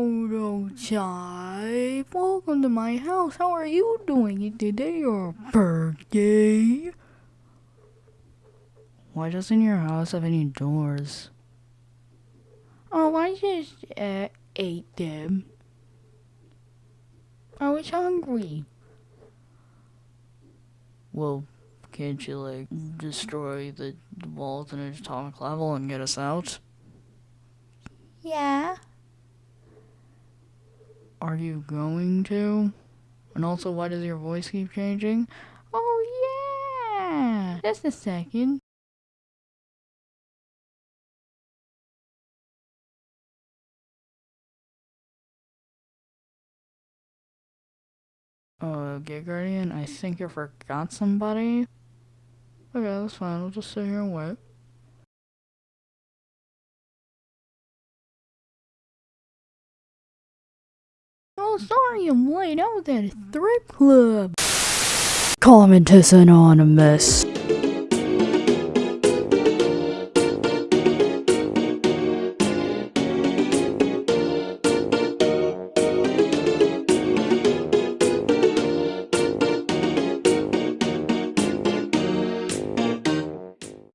Chive, welcome to my house. How are you doing? Today your birthday? Why doesn't your house have any doors? Oh, I just uh, ate them. I was hungry. Well, can't you, like, destroy the walls in an atomic level and get us out? Yeah. Are you going to? And also, why does your voice keep changing? Oh, yeah! Just a second. Uh, Gay Guardian, I think you forgot somebody. Okay, that's fine. We'll just sit here and wait. Oh, sorry I'm late. I was at a strip club. Commentus Anonymous.